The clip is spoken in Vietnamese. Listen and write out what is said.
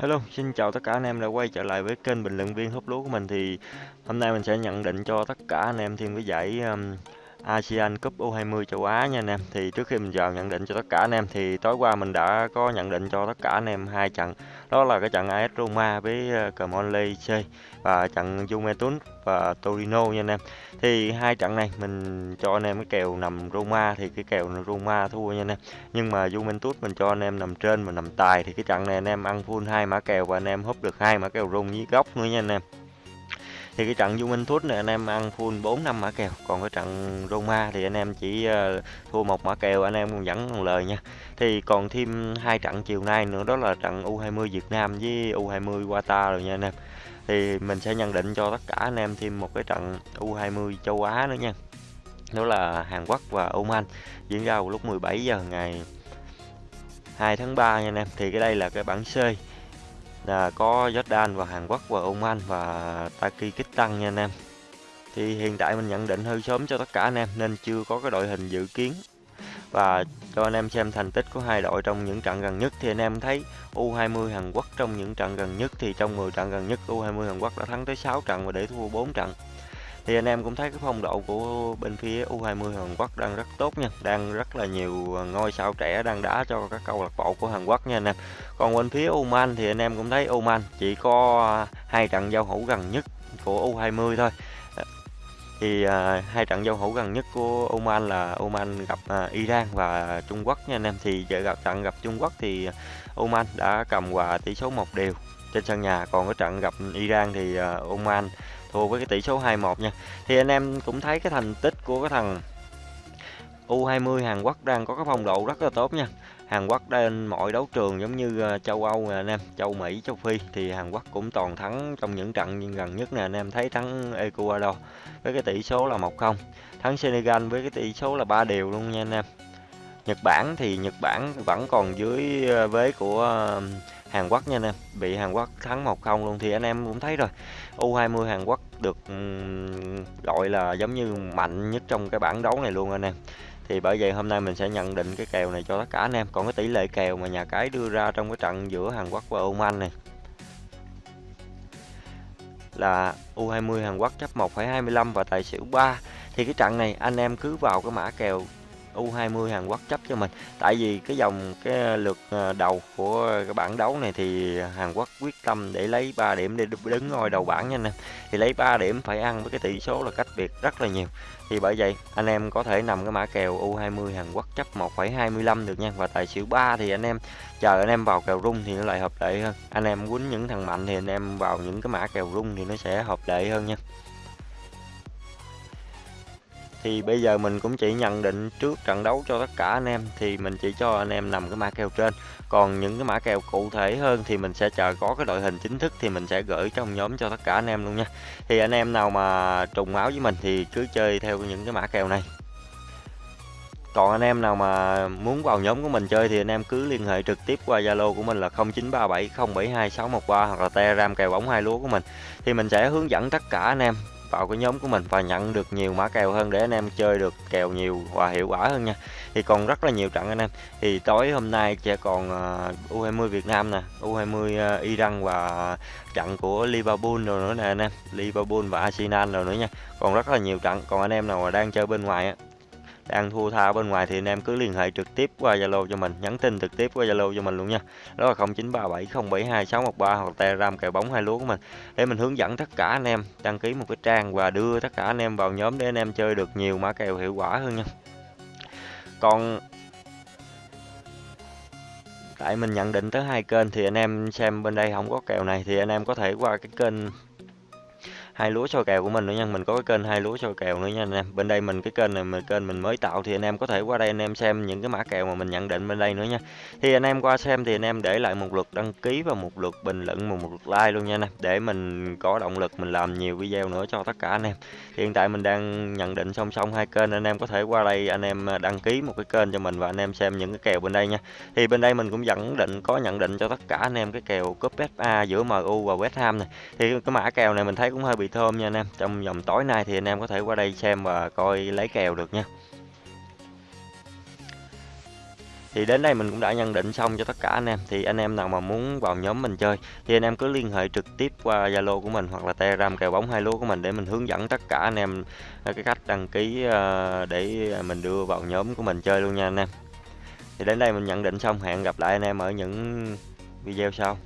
Hello, xin chào tất cả anh em đã quay trở lại với kênh bình luận viên hút lúa của mình. Thì hôm nay mình sẽ nhận định cho tất cả anh em thêm cái giải um, ASEAN Cup U20 châu Á nha anh em. Thì trước khi mình vào nhận định cho tất cả anh em, thì tối qua mình đã có nhận định cho tất cả anh em hai trận. Đó là cái trận AS Roma với ờ, Cremonese C và trận Juventus và Torino nha anh em. Thì hai trận này mình cho anh em cái kèo nằm Roma thì cái kèo Roma thua nha anh em. Nhưng mà Juventus mình cho anh em nằm trên mà nằm tài thì cái trận này anh em ăn full hai mã kèo và anh em húp được hai mã kèo rung với góc nữa nha anh em thì cái trận Juventus này anh em ăn full 4 năm mã kèo, còn cái trận Roma thì anh em chỉ ờ, thua một mã kèo, anh em còn vẫn còn lời nha. Thì còn thêm hai trận chiều nay nữa, đó là trận U20 Việt Nam với U20 Qatar rồi nha anh em. Thì mình sẽ nhận định cho tất cả anh em thêm một cái trận U20 châu Á nữa nha. Đó là Hàn Quốc và Oman, diễn ra vào lúc 17 giờ ngày 2 tháng 3 nha anh em. Thì cái đây là cái bảng C là có Jordan và Hàn Quốc và Oman và Tajikistan nha anh em. Thì hiện tại mình nhận định hơi sớm cho tất cả anh em, nên chưa có cái đội hình dự kiến. Và cho anh em xem thành tích của hai đội trong những trận gần nhất, thì anh em thấy U20 Hàn Quốc trong những trận gần nhất, thì trong 10 trận gần nhất U20 Hàn Quốc đã thắng tới 6 trận và để thua 4 trận thì anh em cũng thấy cái phong độ của bên phía U20 Hàn Quốc đang rất tốt nha. Đang rất là nhiều ngôi sao trẻ đang đá cho các câu lạc bộ của Hàn Quốc nha anh em. Còn bên phía Oman thì anh em cũng thấy Oman chỉ có hai trận giao hữu gần nhất của U20 thôi. Thì à, hai trận giao hữu gần nhất của Oman là Oman gặp à, Iran và Trung Quốc nha anh em. Thì giờ gặp trận gặp Trung Quốc thì Oman đã cầm hòa tỷ số một đều trên sân nhà. Còn cái trận gặp Iran thì à, Oman thua với cái tỷ số 2-1 nha. Thì anh em cũng thấy cái thành tích của cái thằng U20 Hàn Quốc đang có cái phong độ rất là tốt nha. Hàn Quốc trên mọi đấu trường giống như ờ, châu Âu nè anh em, châu Mỹ, châu Phi. Thì Hàn Quốc cũng toàn thắng trong những trận gần nhất nè anh em thấy thắng Ecuador với cái tỷ số là 1-0, thắng Senegal với cái tỷ số là 3 đều luôn nha anh em. Nhật Bản thì Nhật Bản vẫn còn dưới ờ, vế của ờ, Hàn Quốc nha anh em, bị Hàn Quốc thắng 1-0 luôn thì anh em cũng thấy rồi. U20 Hàn Quốc được gọi là giống như mạnh nhất trong cái bảng đấu này luôn anh em. Thì bởi vậy hôm nay mình sẽ nhận định cái kèo này cho tất cả anh em. Còn cái tỷ lệ kèo mà nhà cái đưa ra trong cái trận giữa Hàn Quốc và Oman này là U20 Hàn Quốc chấp 1,25 và tài xỉu 3 thì cái trận này anh em cứ vào cái mã kèo U20 Hàn Quốc chấp cho mình. Tại vì cái dòng cái lượt ờ, đầu của cái bảng đấu này thì Hàn Quốc quyết tâm để lấy 3 điểm để đứng ngôi đầu bảng nha anh em. Thì lấy 3 điểm phải ăn với cái tỷ số là cách biệt rất là nhiều. Thì bởi vậy anh em có thể nằm cái mã kèo U20 Hàn Quốc chấp 1,25 được nha. Và tài xỉu 3 thì anh em chờ anh em vào kèo rung thì nó lại hợp lệ hơn. Anh em quýnh những thằng mạnh thì anh em vào những cái mã kèo rung thì nó sẽ hợp lệ hơn nha thì bây giờ mình cũng chỉ nhận định trước trận đấu cho tất cả anh em, thì mình chỉ cho anh em nằm cái mã kèo trên. Còn những cái mã kèo cụ thể hơn thì mình sẽ chờ có cái đội hình chính thức thì mình sẽ gửi trong nhóm cho tất cả anh em luôn nha. Thì anh em nào mà trùng máu với mình thì cứ chơi theo những cái mã kèo này. Còn anh em nào mà muốn vào nhóm của mình chơi thì anh em cứ liên hệ trực tiếp qua Zalo của mình là 0937072613 hoặc là Telegram kèo bóng hai lúa của mình. Thì mình sẽ hướng dẫn tất cả anh em vào cái nhóm của mình và nhận được nhiều mã kèo hơn để anh em chơi được kèo nhiều và hiệu quả hơn nha. Thì còn rất là nhiều trận anh em. Thì tối hôm nay sẽ còn à, uh, U20 Việt Nam nè U20 uh, à, Iran và trận của Liverpool rồi nữa nè anh em. Liverpool và Arsenal rồi nữa nha. Còn rất là nhiều trận. Còn anh em nào mà đang chơi bên ngoài á đang thua tha bên ngoài thì anh em cứ liên hệ trực tiếp qua Zalo cho mình, nhắn tin trực tiếp qua Zalo cho mình luôn nha. Đó là 0937072613 hoặc Telegram kèo bóng hai lúa của mình. Để mình hướng dẫn tất cả anh em, đăng ký một cái trang và đưa tất cả anh em vào nhóm để anh em chơi được nhiều mã kèo hiệu quả hơn nha. Còn tại mình nhận định tới hai kênh thì anh em xem bên đây không có kèo này thì anh em có thể qua cái kênh hai lúa soi kèo của mình nữa nha. Mình có cái kênh hai lúa soi kèo nữa nha anh em bên đây mình, cái kênh này mình kênh mình mới tạo thì anh em có thể qua đây anh em xem những cái mã kèo mà mình nhận định bên đây nữa nha. Thì anh em qua xem thì anh em để lại một lượt đăng ký và một lượt bình luận và một lượt like luôn nha anh em để mình có động lực mình làm nhiều video nữa cho tất cả anh em. Hiện tại mình đang nhận định song song hai kênh, anh em có thể qua đây anh em đăng ký một cái kênh cho mình và anh em xem những cái kèo bên đây nha. Thì bên đây mình cũng nhận định, có nhận định cho tất cả anh em cái kèo cúp FA giữa MU và West Ham này thì cái mã kèo này mình thấy cũng hơi bị thơm nha anh em. Trong vòng tối nay thì anh em có thể qua đây xem và coi lấy kèo được nha. Thì đến đây mình cũng đã nhận định xong cho tất cả anh em. Thì anh em nào mà muốn vào nhóm mình chơi, thì anh em cứ liên hệ trực tiếp qua Zalo của mình hoặc là Telegram kèo bóng hai lúa của mình để mình hướng dẫn tất cả anh em à, cái cách đăng ký à, để mình đưa vào nhóm của mình chơi luôn nha anh em. Thì đến đây mình nhận định xong. Hẹn gặp lại anh em ở những video sau.